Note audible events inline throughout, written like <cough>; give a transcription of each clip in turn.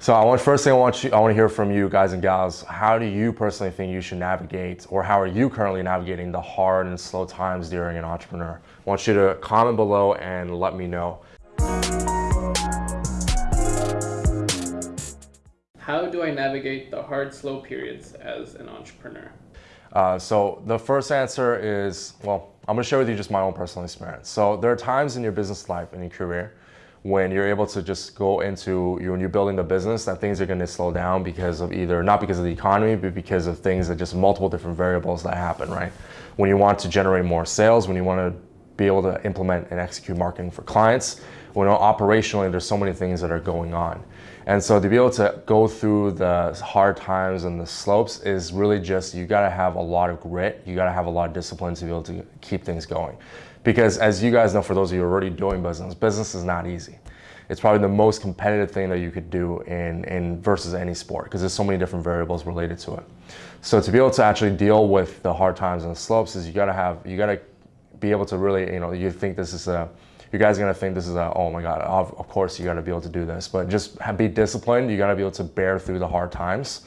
So I want first thing I want you I want to hear from you guys and gals. How do you personally think you should navigate, or how are you currently navigating the hard and slow times during an entrepreneur? I want you to comment below and let me know. How do I navigate the hard, slow periods as an entrepreneur? Uh, so the first answer is, well, I'm gonna share with you just my own personal experience. So there are times in your business life, in your career, when you're able to just go into you when you're building the business that things are going to slow down because of either not because of the economy but because of things that just multiple different variables that happen right? When you want to generate more sales when you want to be able to implement and execute marketing for clients when operationally there's so many things that are going on and so to be able to go through the hard times and the slopes is really just you got to have a lot of grit you got to have a lot of discipline to be able to keep things going because as you guys know, for those of you already doing business, business is not easy. It's probably the most competitive thing that you could do in, in versus any sport because there's so many different variables related to it. So to be able to actually deal with the hard times and the slopes is you gotta have, you gotta be able to really, you know, you think this is a, you guys are gonna think this is a, oh my God, of, of course you gotta be able to do this, but just be disciplined. You gotta be able to bear through the hard times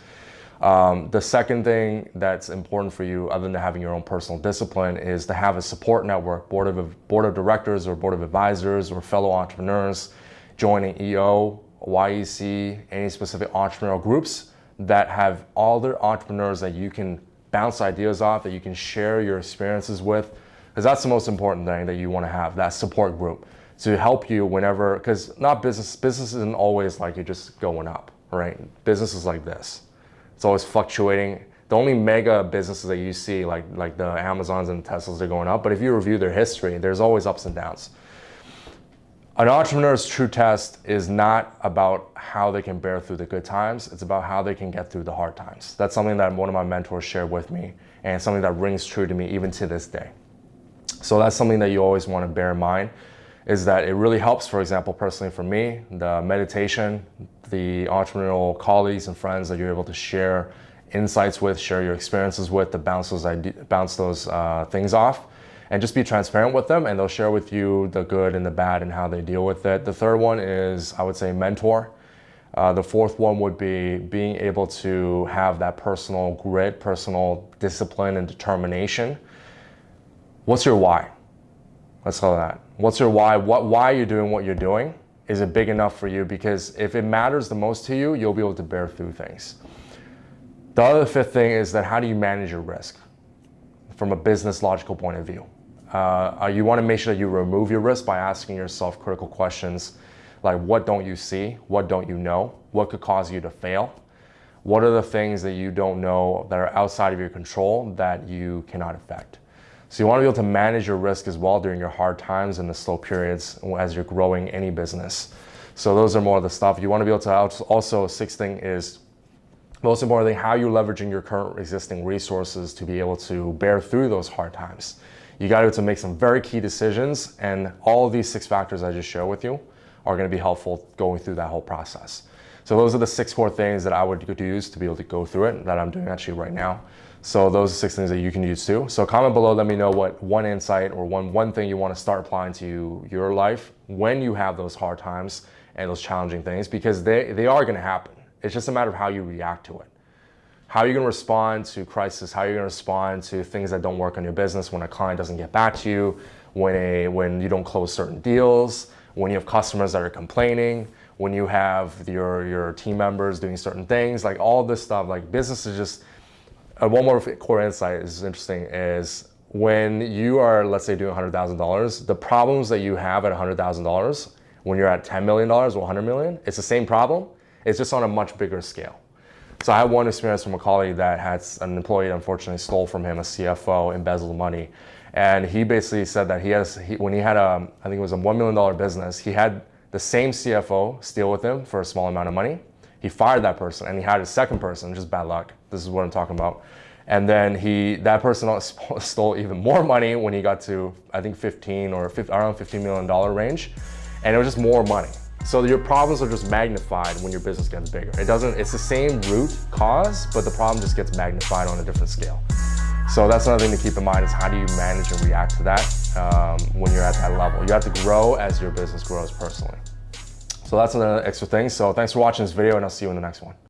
um, the second thing that's important for you, other than having your own personal discipline, is to have a support network, board of, board of directors or board of advisors or fellow entrepreneurs joining EO, YEC, any specific entrepreneurial groups that have all their entrepreneurs that you can bounce ideas off, that you can share your experiences with, because that's the most important thing that you want to have, that support group to help you whenever, because not business, business isn't always like you're just going up, right? Business is like this. It's always fluctuating. The only mega businesses that you see, like, like the Amazons and Teslas, they're going up. But if you review their history, there's always ups and downs. An entrepreneur's true test is not about how they can bear through the good times. It's about how they can get through the hard times. That's something that one of my mentors shared with me and something that rings true to me even to this day. So that's something that you always want to bear in mind is that it really helps, for example, personally for me, the meditation, the entrepreneurial colleagues and friends that you're able to share insights with, share your experiences with, to bounce those, bounce those uh, things off and just be transparent with them and they'll share with you the good and the bad and how they deal with it. The third one is, I would say, mentor. Uh, the fourth one would be being able to have that personal grit, personal discipline and determination. What's your why? Let's call that. What's your why? What, why are you're doing what you're doing? Is it big enough for you? Because if it matters the most to you, you'll be able to bear through things. The other fifth thing is that how do you manage your risk from a business logical point of view? Uh, you want to make sure that you remove your risk by asking yourself critical questions like what don't you see? What don't you know? What could cause you to fail? What are the things that you don't know that are outside of your control that you cannot affect? So you want to be able to manage your risk as well during your hard times and the slow periods as you're growing any business. So those are more of the stuff. You want to be able to also, sixth thing is most importantly, how you're leveraging your current existing resources to be able to bear through those hard times. You got to, to make some very key decisions and all of these six factors I just showed with you are going to be helpful going through that whole process. So those are the six core things that I would use to be able to go through it that I'm doing actually right now. So those are six things that you can use too. So comment below, let me know what one insight or one, one thing you want to start applying to your life when you have those hard times and those challenging things because they, they are going to happen. It's just a matter of how you react to it. How are you going to respond to crisis? How are you going to respond to things that don't work on your business when a client doesn't get back to you, when, a, when you don't close certain deals, when you have customers that are complaining, when you have your, your team members doing certain things, like all this stuff, like business is just, uh, one more core insight is interesting is when you are, let's say, doing $100,000, the problems that you have at $100,000, when you're at $10 million or 100 million, it's the same problem. It's just on a much bigger scale. So I had one experience from a colleague that had an employee unfortunately stole from him a CFO, embezzled money. And he basically said that he has, he, when he had a, I think it was a $1 million business, he had the same CFO steal with him for a small amount of money. He fired that person and he had a second person, just bad luck. This is what I'm talking about. And then he, that person <laughs> stole even more money when he got to, I think 15 or 50, around $15 million range. And it was just more money. So your problems are just magnified when your business gets bigger. It doesn't, it's the same root cause, but the problem just gets magnified on a different scale. So that's another thing to keep in mind is how do you manage and react to that um, when you're at that level. You have to grow as your business grows personally. So that's another extra thing. So thanks for watching this video and I'll see you in the next one.